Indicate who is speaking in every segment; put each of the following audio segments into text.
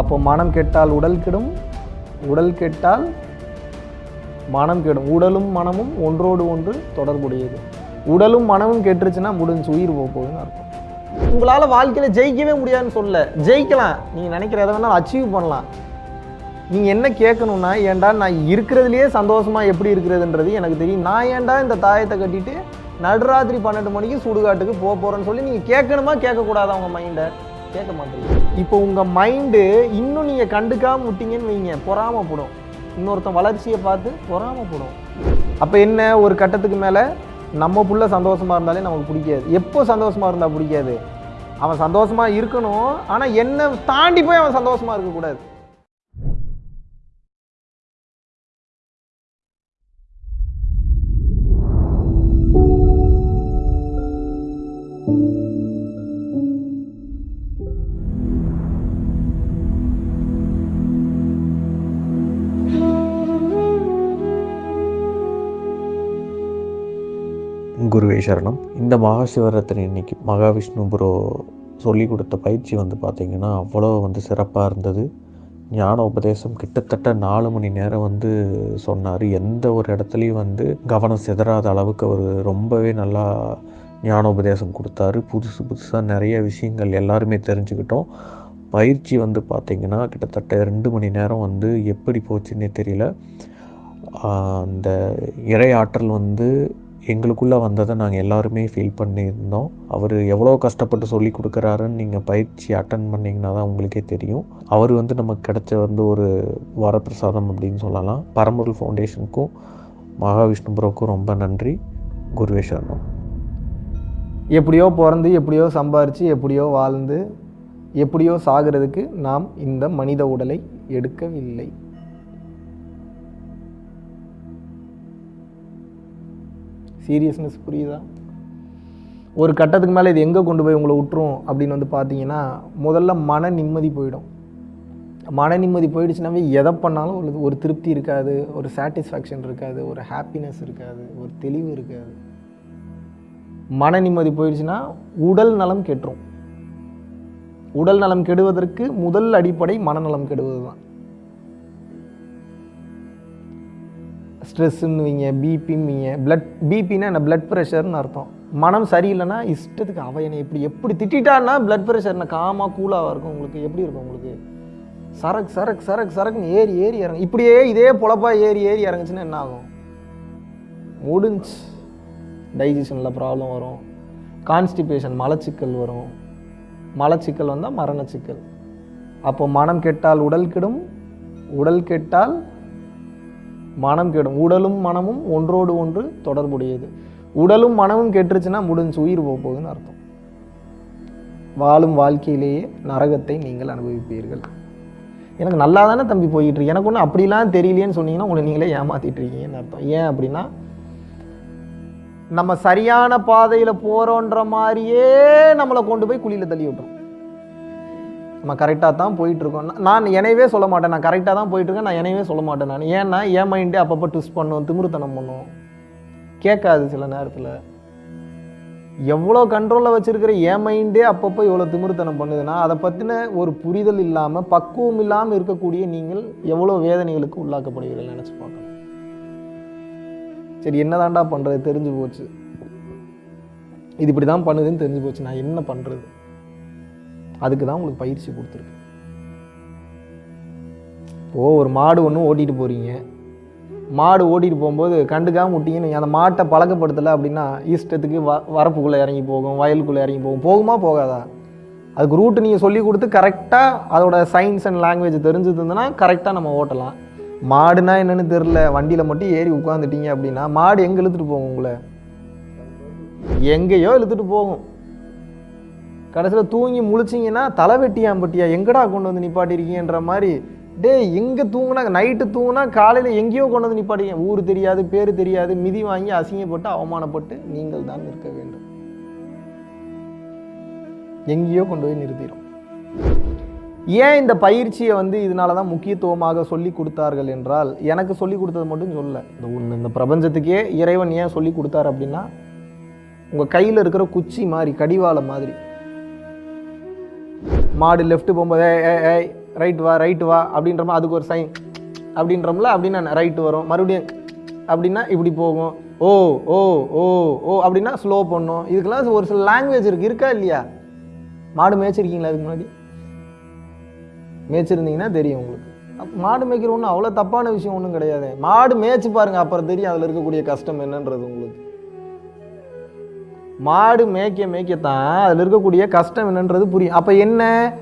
Speaker 1: அப்போ மனம் கெட்டால் உடல் கெடும் உடல் கெட்டால் மனம் கெடும். உடலும் மனமும் ஒன்றோடு ஒன்று தொடர்புடையது. உடலும் மனமும் கெட்டுருச்சுன்னா முடிஞ்சு உயிர் போக போகுதுன்னு அர்த்தம். உங்களால் வாழ்க்கையில் ஜெயிக்கவே முடியாதுன்னு சொல்ல ஜெயிக்கலாம். நீங்கள் நினைக்கிற எதை வேணாலும் அச்சீவ் பண்ணலாம். நீங்கள் என்ன கேட்கணுன்னா ஏன்டா நான் இருக்கிறதுலையே சந்தோஷமாக எப்படி இருக்கிறதுன்றது எனக்கு தெரியும். நான் ஏன்டா இந்த தாயத்தை கட்டிட்டு நடுராத்திரி பன்னெண்டு மணிக்கு சுடுகாட்டுக்கு போக போகிறேன்னு சொல்லி நீங்கள் கேட்கணுமா கேட்கக்கூடாதா உங்கள் மைண்டை கேட்க மாட்டேங்குது. இப்போ உங்கள் மைண்டு இன்னும் நீங்கள் கண்டுக்காம விட்டீங்கன்னு வைங்க. பொறாமப்படும் இன்னொருத்தன் வளர்ச்சியை பார்த்து பொறாமப்படும் அப்போ என்ன? ஒரு கட்டத்துக்கு மேலே நம்ம புள்ள சந்தோஷமாக இருந்தாலே நமக்கு பிடிக்காது. எப்போ சந்தோஷமாக இருந்தால் பிடிக்காது? அவன் சந்தோஷமாக இருக்கணும். ஆனால் என்னை தாண்டி போய் அவன் சந்தோஷமாக இருக்கக்கூடாது.
Speaker 2: குருவே சரணம் இந்த மகாசிவராத்திரி இன்னைக்கு மகாவிஷ்ணு புரோ சொல்லி கொடுத்த பயிற்சி வந்து பார்த்திங்கன்னா அவ்வளோ வந்து சிறப்பாக இருந்தது. ஞான உபதேசம் கிட்டத்தட்ட நாலு மணி நேரம் வந்து சொன்னார். எந்த ஒரு இடத்துலையும் வந்து கவனம் சிதறாத அளவுக்கு அவர் ரொம்பவே நல்லா ஞான உபதேசம் கொடுத்தாரு. புதுசு புதுசாக நிறைய விஷயங்கள் எல்லாருமே தெரிஞ்சுக்கிட்டோம். பயிற்சி வந்து பார்த்திங்கன்னா கிட்டத்தட்ட ரெண்டு மணி நேரம் வந்து எப்படி போச்சுன்னே தெரியல. அந்த இறை ஆற்றல் வந்து எங்களுக்குள்ளே வந்ததை நாங்கள் எல்லாருமே ஃபீல் பண்ணியிருந்தோம். அவர் எவ்வளோ கஷ்டப்பட்டு சொல்லி கொடுக்குறாருன்னு நீங்கள் பயிற்சி அட்டன் பண்ணிங்கன்னா தான் உங்களுக்கே தெரியும். அவர் வந்து நமக்கு கிடைச்ச வந்து ஒரு வரப்பிரசாதம் அப்படின்னு சொல்லலாம். பரம்பொருள் ஃபவுண்டேஷனுக்கும் மகாவிஷ்ணுபுரோக்கும் ரொம்ப நன்றி. குருவே சரணம்.
Speaker 1: எப்படியோ பிறந்து எப்படியோ சம்பாரித்து எப்படியோ வாழ்ந்து எப்படியோ சாகிறதுக்கு நாம் இந்த மனித உடலை எடுக்கவில்லை. சீரியஸ்னஸ் புரியுதா? ஒரு கட்டத்துக்கு மேலே இது எங்கே கொண்டு போய் உங்களை விட்டுரும் அப்படின்னு வந்து பார்த்தீங்கன்னா முதல்ல மன நிம்மதி போயிடும். மன நிம்மதி போயிடுச்சுனாவே எதை பண்ணாலும் ஒரு ஒரு திருப்தி இருக்காது ஒரு சாட்டிஸ்ஃபேக்ஷன் இருக்காது ஒரு ஹாப்பினஸ் இருக்காது ஒரு தெளிவு இருக்காது. மன நிம்மதி போயிடுச்சுன்னா உடல் நலம் கெட்டுரும். உடல் நலம் கெடுவதற்கு முதல் அடிப்படை மனநலம் கெடுவது தான் ஸ்ட்ரெஸ்ஸுன்னுவீங்க பிபின்னுவீங்க பிளட் பிபின்னா என்ன? பிளட் ப்ரெஷர்னு அர்த்தம். மனம் சரியில்லைன்னா இஷ்டத்துக்கு அவ என்னை எப்படி எப்படி திட்டான்னா பிளட் ப்ரெஷர் என்ன காமாக கூலாக இருக்கும் உங்களுக்கு. எப்படி இருக்கும் உங்களுக்கு? சரக்கு சரக்கு சரக்கு சரக்குன்னு ஏறி ஏறி இறங்கு. இப்படியே இதே பொழப்பா ஏறி ஏறி இறங்குச்சுன்னா என்ன ஆகும்? முடிஞ்சு டைஜஷனில் ப்ராப்ளம் வரும். கான்ஸ்டிபேஷன் மலச்சிக்கல் வரும். மலச்சிக்கல் வந்தால் மரணச்சிக்கல். அப்போ மனம் கெட்டால் உடல் கெடும். உடல் கெட்டால் மனம் கெடும். உடலும் மனமும் ஒன்றோடு ஒன்று தொடர்புடையது. உடலும் மனமும் கெட்டுருச்சுன்னா முடிஞ்சு உயிர் போக போகுதுன்னு அர்த்தம். வாழும் வாழ்க்கையிலேயே நரகத்தை நீங்கள் அனுபவிப்பீர்கள். எனக்கு நல்லா தானே தம்பி போயிட்டு இருக்கு. எனக்கு ஒன்றும் அப்படிலாம் தெரியலையேன்னு சொன்னீங்கன்னா உங்களை நீங்களே ஏமாத்திட்டு இருக்கீங்கன்னு அர்த்தம். ஏன் அப்படின்னா நம்ம சரியான பாதையில் போகிறோன்ற மாதிரியே நம்மளை கொண்டு போய் குழியில் தள்ளி விட்டுரும். நம்ம கரெக்டாக தான் போயிட்டுருக்கோம். நான் எனவே சொல்ல மாட்டேன். நான் கரெக்டாக தான் போயிட்டுருக்கேன். நான் எனவே சொல்ல மாட்டேன் நான். ஏன்னா என் மைண்டே அப்பப்போ ட்விஸ்ட் பண்ணும் திமிருத்தனம் பண்ணும். கேட்காது சில நேரத்தில். எவ்வளோ கண்ட்ரோலில் வச்சுருக்கிற என் மைண்டே அப்பப்போ எவ்வளோ திமிருத்தனம் பண்ணுதுன்னா அதை பற்றின ஒரு புரிதல் இல்லாமல் பக்குவம் இல்லாமல் இருக்கக்கூடிய நீங்கள் எவ்வளோ வேதனைகளுக்கு உள்ளாக்கப்படுவீர்கள் நினச்சி பார்க்கணும். சரி என்னதான்டா பண்ணுறது தெரிஞ்சு போச்சு. இது இப்படி தான் பண்ணுதுன்னு தெரிஞ்சு போச்சு. நான் என்ன பண்ணுறது அதுக்கு தான் உங்களுக்கு பயிற்சி கொடுத்துருக்கு. ஓ ஒரு மாடு ஒன்று ஓட்டிகிட்டு போகிறீங்க மாடு ஓட்டிகிட்டு போகும்போது கண்டுக்காம விட்டீங்கன்னு அந்த மாட்டை பழக்கப்படுத்தலை அப்படின்னா ஈஸ்டத்துக்கு வ வரப்புக்குள்ளே இறங்கி போகும் வயலுக்குள்ளே இறங்கி போகும். போகுமா போகாதா? அதுக்கு ரூட்டு நீங்கள் சொல்லி கொடுத்து கரெக்டாக அதோட சயின்ஸ் அண்ட் லாங்குவேஜ் தெரிஞ்சுருந்ததுன்னா கரெக்டாக நம்ம ஓட்டலாம். மாடுனா என்னென்னு தெரில வண்டியில் மட்டும் ஏறி உட்காந்துட்டீங்க அப்படின்னா மாடு எங்கே இழுத்துட்டு போகும் உங்களை? எங்கேயோ இழுத்துட்டு போகும். கடைசியில் தூங்கி முழிச்சிங்கன்னா தலைவெட்டியாம்பட்டியா பட்டியா எங்கடா கொண்டு வந்து நிப்பாட்டிருக்கீங்கன்ற மாதிரி. டேய் எங்கே தூங்கினா? நைட்டு தூங்கினா காலையில் எங்கேயோ கொண்டு வந்து நிப்பாட்டிங்க ஊர் தெரியாது பேர் தெரியாது மிதி வாங்கி அசிங்கப்பட்டு அவமானப்பட்டு நீங்கள் தான் நிற்க வேண்டும். எங்கேயோ கொண்டு போய் நிறுத்திடும் ஏன் இந்த பயிற்சியை வந்து இதனால தான் முக்கியத்துவமாக சொல்லி கொடுத்தார்கள் என்றால் எனக்கு சொல்லி கொடுத்தது மட்டும் சொல்ல. இந்த ஒன்று இந்த பிரபஞ்சத்துக்கே இறைவன் ஏன் சொல்லி கொடுத்தாரு அப்படின்னா உங்கள் கையில் இருக்கிற குச்சி மாதிரி கடிவாளம் மாதிரி. மாடு லெஃப்ட் போகும்போது ஏய் ரைட் வா ரைட் வா அப்படின்றமா அதுக்கு ஒரு சைன் அப்படின்றோம்ல அப்படின்னா ரைட்டு வரும். மறுபடியும் அப்படின்னா இப்படி போகும். ஓ ஓ ஓ ஓ அப்படின்னா ஸ்லோ பண்ணும் இதுக்கெல்லாம் ஒரு சில லாங்குவேஜ் இருக்குது இருக்கா இல்லையா? மாடு மேய்ச்சிருக்கீங்களா அதுக்கு முன்னாடி? மேய்ச்சிருந்தீங்கன்னா தெரியும் உங்களுக்கு. மாடு மேய்க்கிற ஒன்றும் அவ்வளோ தப்பான விஷயம் ஒன்றும் கிடையாது. மாடு மேய்ச்சி பாருங்கள் அப்புறம் தெரியும் அதில் இருக்கக்கூடிய கஷ்டம் என்னன்றது உங்களுக்கு. மாடு மேய்க்க மேய்க்கத்தான் அதில் இருக்கக்கூடிய கஷ்டம் என்னன்றது புரியும். அப்போ என்ன?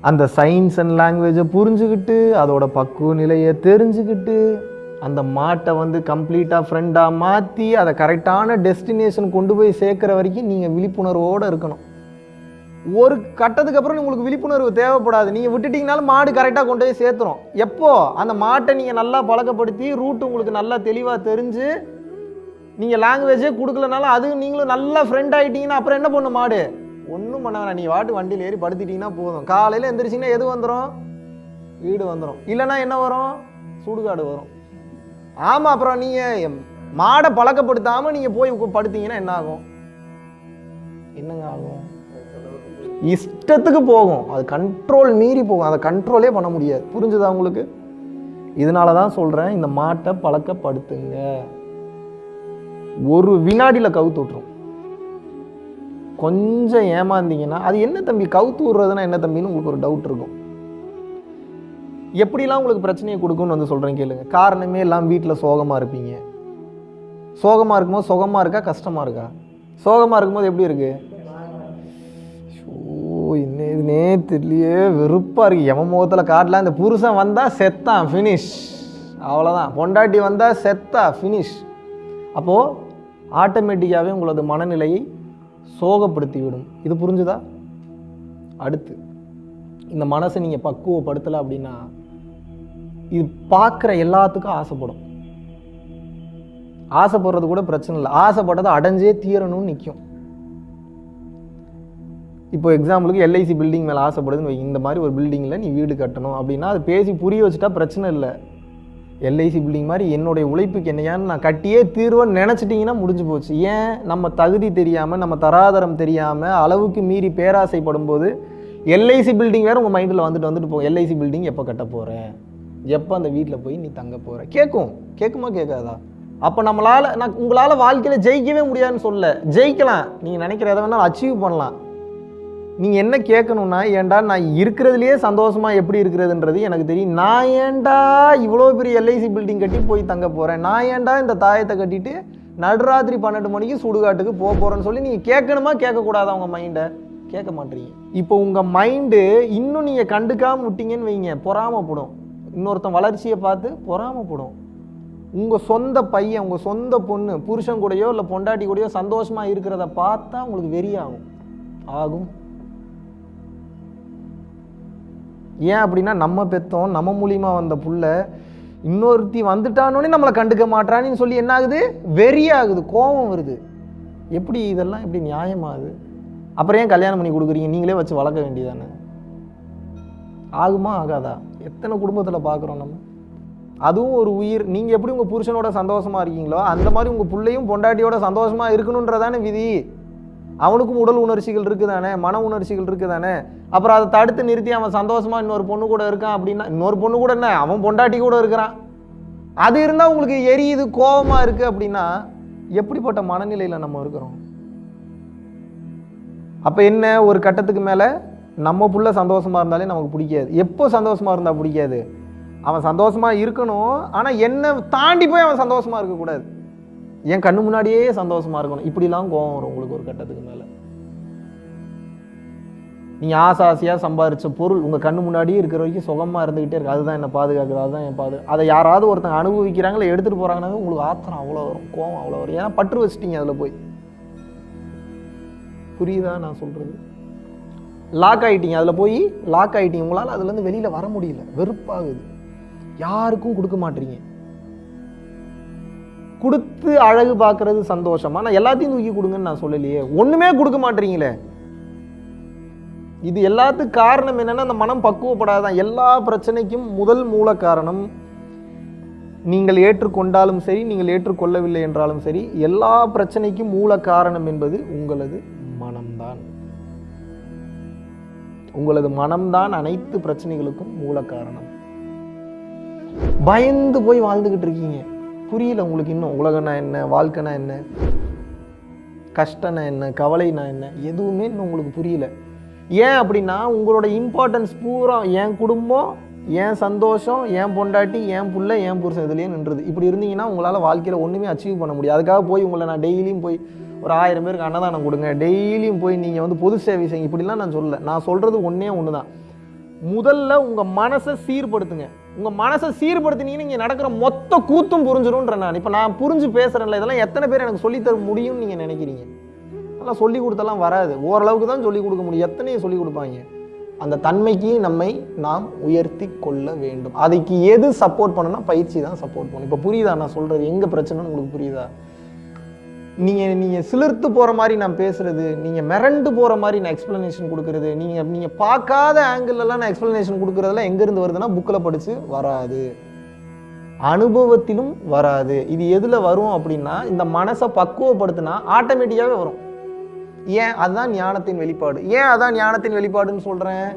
Speaker 1: அந்த சயின்ஸ் அண்ட் லாங்குவேஜை புரிஞ்சுக்கிட்டு அதோட பக்குவ நிலையை தெரிஞ்சுக்கிட்டு அந்த மாட்டை வந்து கம்ப்ளீட்டாக ஃப்ரெண்டாக மாற்றி அதை கரெக்டான டெஸ்டினேஷன் கொண்டு போய் சேர்க்குற வரைக்கும் நீங்கள் விழிப்புணர்வோடு இருக்கணும். ஒரு கட்டத்துக்கு அப்புறம் உங்களுக்கு விழிப்புணர்வு தேவைப்படாது. நீங்கள் விட்டுட்டீங்கனாலும் மாடு கரெக்டாக கொண்டு போய் சேர்த்துரும். எப்போது அந்த மாட்டை நீங்கள் நல்லா பழக்கப்படுத்தி ரூட் உங்களுக்கு நல்லா தெளிவாக தெரிஞ்சு நீங்கள் லாங்குவேஜே கொடுக்கலனாலும் அது நீங்களும் நல்லா ஃப்ரெண்ட் ஆகிட்டீங்கன்னா அப்புறம் என்ன பண்ணும் மாடு? ஒன்றும் பண்ண வேணாம். நீ வாட்டு வண்டியில் ஏறி படுத்திட்டிங்கன்னா போதும். காலையில் எந்திரிச்சிங்கன்னா எது வந்துடும் வீடு வந்துடும் இல்லைன்னா என்ன வரும்? சுடுகாடு வரும். ஆமாம் அப்புறம் நீங்கள் மாடை பழக்கப்படுத்தாமல் நீங்கள் போய் படுத்தீங்கன்னா என்ன ஆகும்? என்னங்க ஆகும்? இஷ்டத்துக்கு போகும். அது கண்ட்ரோல் மீறி போகும். அதை கண்ட்ரோலே பண்ண முடியாது. புரிஞ்சுதா உங்களுக்கு? இதனால தான் சொல்கிறேன் இந்த மாட்டை பழக்கப்படுத்துங்க. ஒரு வினாடியில் கவுத்து விட்ரும் கொஞ்சம் ஏமாந்தீங்கன்னா அது என்ன தம்பி கவுத்து விட்றதுன்னா என்ன தம்பின்னு உங்களுக்கு ஒரு டவுட் இருக்கும். எப்படிலாம் உங்களுக்கு பிரச்சனையை கொடுக்கும்னு வந்து சொல்கிறேன் கேளுங்க. காரணமே எல்லாம் வீட்டில் சோகமாக இருப்பீங்க. சோகமாக இருக்கும்போது சுகமாக இருக்கா கஷ்டமாக இருக்கா? சோகமாக இருக்கும்போது எப்படி இருக்கு? ஓ இன்னும் இது நேத்துலயே வெறுப்பாக இருக்கு. எம முகத்தில் காட்டலாம் இந்த புருஷன் வந்தால் செத்தான் ஃபினிஷ் அவ்வளோதான் பொண்டாட்டி வந்தால் செத்தா ஃபினிஷ் அப்போது ஆட்டோமேட்டிக்காகவே உங்களது மனநிலையை சோகப்படுத்திவிடும். இது புரிஞ்சுதா? அடுத்து இந்த மனசை நீங்கள் பக்குவப்படுத்தலை அப்படின்னா இது பார்க்குற எல்லாத்துக்கும் ஆசைப்படும். ஆசைப்படுறது கூட பிரச்சனை இல்லை. ஆசைப்பட்டதை அடைஞ்சே தீரணும்னு நிற்கும் இப்போ எக்ஸாம்பிளுக்கு எல்ஐசி பில்டிங் மேலே ஆசைப்படுதுன்னு வை. இந்த மாதிரி ஒரு பில்டிங்கில் நீ வீடு கட்டணும் அப்படின்னா அது பேசி புரிய வச்சுட்டா பிரச்சனை இல்லை. எல்ஐசி பில்டிங் மாதிரி என்னுடைய உழைப்புக்கு என்னையான்னு நான் கட்டியே தீர்வன்னு நினச்சிட்டிங்கன்னா முடிஞ்சு போச்சு. ஏன்? நம்ம தகுதி தெரியாமல் நம்ம தராதரம் தெரியாமல் அளவுக்கு மீறி பேராசைப்படும் போது எல்ஐசி பில்டிங் வேறு உங்கள் மைண்டில் வந்துட்டு வந்துட்டு போகும். எல்ஐசி பில்டிங் எப்போ கட்ட போகிற எப்போ அந்த வீட்டில் போய் நீ தங்க போகிற கேட்கும் கேட்குமா கேட்காதா அப்போ நம்மளால் நான் உங்களால் வாழ்க்கையில் ஜெயிக்கவே முடியாதுன்னு சொல்ல ஜெயிக்கலாம். நீங்கள் நினைக்கிற எதை வேணாலும் அச்சீவ் பண்ணலாம். நீங்கள் என்ன கேட்கணும்னா ஏன்டா நான் இருக்கிறதுலையே சந்தோஷமாக எப்படி இருக்கிறதுன்றது எனக்கு தெரியும். நான் ஏன்டா இவ்வளோ பெரிய எல்ஐசி பில்டிங் கட்டி போய் தங்க போகிறேன் நான் ஏன்டா இந்த தாயத்தை கட்டிட்டு நடுராத்திரி பன்னெண்டு மணிக்கு சுடுகாட்டுக்கு போக போகிறேன்னு சொல்லி நீங்கள் கேட்கணுமா கேட்கக்கூடாதா உங்கள் மைண்டை கேட்க மாட்டீங்க. இப்போ உங்கள் மைண்டு இன்னும் நீங்கள் கண்டுக்காமல் விட்டீங்கன்னு வைங்க பொறாமப்படும். இன்னொருத்தன் வளர்ச்சியை பார்த்து பொறாமப்படும். உங்கள் சொந்த பையன் உங்கள் சொந்த பொண்ணு புருஷன் கூடயோ இல்லை பொண்டாட்டி கூடயோ சந்தோஷமாக இருக்கிறத பார்த்தா உங்களுக்கு வெறியாகும். ஆகும். ஏன் அப்படின்னா நம்ம பெத்தோம் நம்ம மூலியமாக வந்த புள்ள இன்னொருத்தி வந்துட்டானோனே நம்மளை கண்டுக்க மாட்றான்னு சொல்லி என்ன ஆகுது வெறியாகுது கோபம் வருது. எப்படி இதெல்லாம் எப்படி நியாயமாகுது? அப்புறம் ஏன் கல்யாணம் பண்ணி கொடுக்குறீங்க? நீங்களே வச்சு வளர்க்க வேண்டியதானே? ஆகுமா ஆகாதா? எத்தனை குடும்பத்தில் பார்க்குறோம் நம்ம? அதுவும் ஒரு உயிர். நீங்கள் எப்படி உங்கள் புருஷனோட சந்தோஷமாக இருக்கீங்களோ அந்த மாதிரி உங்கள் பிள்ளையும் பொண்டாட்டியோட சந்தோஷமாக இருக்கணுன்றதானே விதி. அவனுக்கும் உடல் உணர்ச்சிகள் இருக்குதானே? மன உணர்ச்சிகள் இருக்குதானே? அப்புறம் அதை தடுத்து நிறுத்தி அவன் சந்தோஷமாக இன்னொரு பொண்ணு கூட இருக்கான் அப்படின்னா இன்னொரு பொண்ணு கூட என்ன? அவன் பொண்டாட்டி கூட இருக்கிறான். அது இருந்தால் உங்களுக்கு எரியுது கோபமாக இருக்குது அப்படின்னா எப்படிப்பட்ட மனநிலையில் நம்ம இருக்கிறோம்? அப்போ என்ன? ஒரு கட்டத்துக்கு மேலே நம்ம புள்ள சந்தோஷமாக இருந்தாலே நமக்கு பிடிக்காது. எப்போ சந்தோஷமாக இருந்தால் பிடிக்காது? அவன் சந்தோஷமாக இருக்கணும் ஆனால் என்னை தாண்டி போய் அவன் சந்தோஷமாக இருக்கக்கூடாது. என் கண்ணு முன்னாடியே சந்தோஷமாக இருக்கணும். இப்படிலாம் கோவம் வரும் உங்களுக்கு ஒரு கட்டத்துக்கு மேலே. நீ ஆசை ஆசையாக சம்பாரிச்ச பொருள் உங்கள் கண்ணு முன்னாடியே இருக்கிற வரைக்கும் சுகமாக இருந்துக்கிட்டே இருக்கு. அதுதான் என்ன பாதுகாக்குது அதுதான் என் பாது அதை யாராவது ஒருத்தங்க அனுபவிக்கிறாங்களோ எடுத்துகிட்டு போகிறாங்கன்னாவே உங்களுக்கு ஆத்திரம் அவ்வளோ வரும் கோவம் அவ்வளோ வரும். ஏன்னா பற்று வச்சிட்டீங்க அதில் போய். புரியுதா நான் சொல்கிறது லாக் ஆகிட்டீங்க அதில் போய் லாக் ஆகிட்டீங்க உங்களால் அதுலேருந்து வெளியில் வர முடியல. வெறுப்பாகுது. யாருக்கும் கொடுக்க மாட்டீங்க. கொடுத்து அழகு பார்க்கறது சந்தோஷமா. நான் எல்லாத்தையும் தூக்கி கொடுங்கன்னு நான் சொல்லலையே. ஒன்றுமே கொடுக்க மாட்டீங்களே. இது எல்லாத்துக்கும் காரணம் என்னென்னா அந்த மனம் பக்குவப்படாதான். எல்லா பிரச்சனைக்கும் முதல் மூல காரணம் நீங்கள் ஏற்றுக்கொண்டாலும் சரி நீங்கள் ஏற்றுக்கொள்ளவில்லை என்றாலும் சரி எல்லா பிரச்சனைக்கும் மூல காரணம் என்பது உங்களது மனம்தான். உங்களது மனம்தான் அனைத்து பிரச்சனைகளுக்கும் மூல காரணம். பயந்து போய் வாழ்ந்துக்கிட்டு இருக்கீங்க. புரியல உங்களுக்கு இன்னும். உலகனா என்ன வாழ்க்கைனா என்ன கஷ்டம்னா என்ன கவலைனா என்ன எதுவுமே இன்னும் உங்களுக்கு புரியல. ஏன் அப்படின்னா உங்களோட இம்பார்ட்டன்ஸ் பூரா என் குடும்பம் என் சந்தோஷம் என் பொண்டாட்டி என் புள்ள என் புருஷன் இதுலேயே நின்றுது. இப்படி இருந்தீங்கன்னா உங்களால் வாழ்க்கையில் ஒன்றுமே அச்சீவ் பண்ண முடியாது. அதுக்காக போய் உங்களை நான் டெய்லியும் போய் ஒரு ஆயிரம் பேருக்கு அன்னதானம் கொடுங்க. டெய்லியும் போய் நீங்கள் வந்து பொது சேவை செய்யுங்க. இப்படிலாம் நான் சொல்லலை. நான் சொல்கிறது ஒன்றே ஒன்று தான் முதல்ல உங்கள் மனசை சீர்படுத்துங்க. உங்கள் மனசை சீர்படுத்தினீங்கன்னு இங்கே நடக்கிற மொத்த கூத்தும் புரிஞ்சிடும்ன்ற நான். இப்போ நான் புரிஞ்சு பேசுகிறேன்ல இதெல்லாம் எத்தனை பேர் எனக்கு சொல்லித்தர முடியும்னு நீங்கள் நினைக்கிறீங்க? அதெல்லாம் சொல்லி கொடுத்தெல்லாம் வராது. ஓரளவுக்கு தான் சொல்லிக் கொடுக்க முடியும். எத்தனையும் சொல்லி கொடுப்பாங்க. அந்த தன்மைக்கு நம்மை நாம் உயர்த்தி கொள்ள வேண்டும். அதுக்கு எது சப்போர்ட் பண்ணணும்னா பயிற்சி தான் சப்போர்ட் பண்ணும். இப்போ புரியுதா நான் சொல்கிறது எங்கே பிரச்சனைன்னு உங்களுக்கு புரியுதா? நீங்கள் நீங்கள் சிலிர்த்து போகிற மாதிரி நான் பேசுகிறது நீங்கள் மிரண்டு போகிற மாதிரி நான் எக்ஸ்ப்ளனேஷன் கொடுக்குறது நீங்கள் நீங்கள் பார்க்காத ஆங்கிள்லாம் நான் எக்ஸ்ப்ளனேஷன் கொடுக்குறதெல்லாம் எங்கேருந்து வருதுன்னா புக்கில் படித்து வராது. அனுபவத்திலும் வராது. இது எதில் வரும் அப்படின்னா இந்த மனசை பக்குவப்படுத்தினா ஆட்டோமேட்டிக்காகவே வரும். ஏன்? அதுதான் ஞானத்தின் வெளிப்பாடு. ஏன் அதான் ஞானத்தின் வெளிப்பாடுன்னு சொல்கிறேன்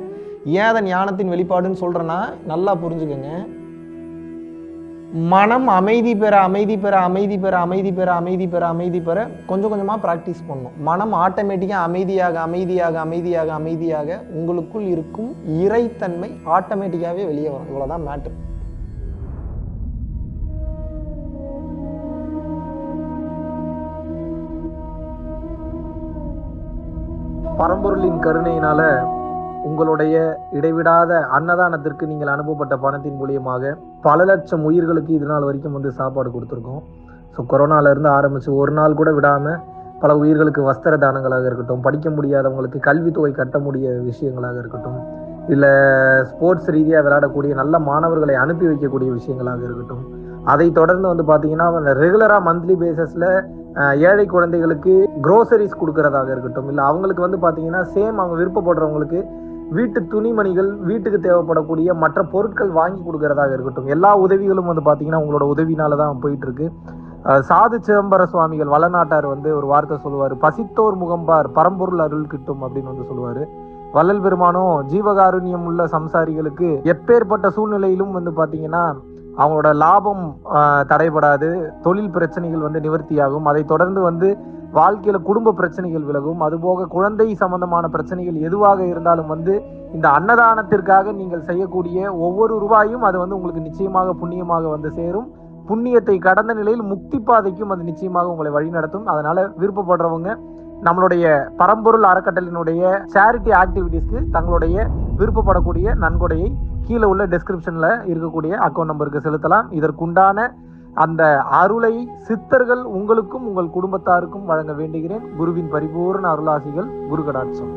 Speaker 1: ஏன் அதை ஞானத்தின் வெளிப்பாடுன்னு சொல்கிறேன்னா நல்லா புரிஞ்சுக்கோங்க. மனம் அமைதி பெற அமைதி பெற அமைதி பெற அமைதி பெற அமைதி பெற அமைதி பெற கொஞ்சம் கொஞ்சமாக ப்ராக்டிஸ் பண்ணணும் மனம் ஆட்டோமேட்டிக்காக அமைதியாக அமைதியாக அமைதியாக அமைதியாக உங்களுக்குள் இருக்கும் இறைத்தன்மை ஆட்டோமேட்டிக்காகவே வெளியே வரும். இவ்வளோதான் மேட்ரு பரம்பொருளின் கருணையினால உங்களுடைய இடைவிடாத அன்னதானத்திற்கு நீங்கள் அனுப்பப்பட்ட பணத்தின் மூலியமாக பல லட்சம் உயிர்களுக்கு இது நாள் வரைக்கும் வந்து சாப்பாடு கொடுத்துருக்கோம். ஸோ கொரோனாலேருந்து ஆரம்பித்து ஒரு நாள் கூட விடாமல் பல உயிர்களுக்கு வஸ்திர தானங்களாக இருக்கட்டும் படிக்க முடியாதவங்களுக்கு கல்வித்தொகை கட்ட முடிய விஷயங்களாக இருக்கட்டும் இல்லை ஸ்போர்ட்ஸ் ரீதியாக விளையாடக்கூடிய நல்ல மாணவர்களை அனுப்பி வைக்கக்கூடிய விஷயங்களாக இருக்கட்டும் அதை தொடர்ந்து வந்து பார்த்தீங்கன்னா ரெகுலராக மந்த்லி பேசிஸில் ஏழை குழந்தைகளுக்கு க்ரோசரிஸ் கொடுக்கறதாக இருக்கட்டும் இல்லை அவங்களுக்கு வந்து பார்த்தீங்கன்னா சேம் அவங்க விருப்பப்படுறவங்களுக்கு வீட்டு துணிமணிகள் வீட்டுக்கு தேவைப்படக்கூடிய மற்ற பொருட்கள் வாங்கி கொடுக்கறதாக இருக்கட்டும். எல்லா உதவிகளும் வந்து பார்த்தீங்கன்னா உங்களோட உதவினால தான் போயிட்டு இருக்கு சாது சிதம்பர சுவாமிகள் வளநாட்டார் வந்து ஒரு வார்த்தை சொல்லுவார். பசித்தோர் முகம்பார் பரம்பொருள் அருள் கிட்டும் அப்படின்னு வந்து சொல்லுவார். வள்ளல் பெருமானும் ஜீவகாருண்யம் உள்ள சம்சாரிகளுக்கு எப்பேற்பட்ட சூழ்நிலையிலும் வந்து பார்த்தீங்கன்னா அவங்களோட லாபம் தடைபடாது. தொழில் பிரச்சனைகள் வந்து நிவர்த்தியாகும். அதை தொடர்ந்து வந்து வாழ்க்கையில குடும்ப பிரச்சனைகள் விலகும். அதுபோக குழந்தை சம்பந்தமான பிரச்சனைகள் எதுவாக இருந்தாலும் வந்து இந்த அன்னதானத்திற்காக நீங்கள் செய்யக்கூடிய ஒவ்வொரு ரூபாயும் அது வந்து உங்களுக்கு நிச்சயமாக புண்ணியமாக வந்து சேரும். புண்ணியத்தை கடந்த நிலையில் முக்தி பாதைக்கும் அது நிச்சயமாக உங்களை வழிநடத்தும். அதனால விருப்பப்படுறவங்க நம்மளுடைய பரம்பொருள் அறக்கட்டளினுடைய சேரிட்டி ஆக்டிவிட்டீஸ்க்கு தங்களுடைய விருப்பப்படக்கூடிய நன்கொடையை கீழே உள்ள டிஸ்கிரிப்ஷனில் இருக்கக்கூடிய அக்கௌண்ட் நம்பருக்கு செலுத்தலாம். இதற்குண்டான அந்த அருளை சித்தர்கள் உங்களுக்கும் உங்கள் குடும்பத்தாருக்கும் வழங்க வேண்டுகிறேன். குருவின் பரிபூர்ண அருளாசிகள் குரு கடாட்சம்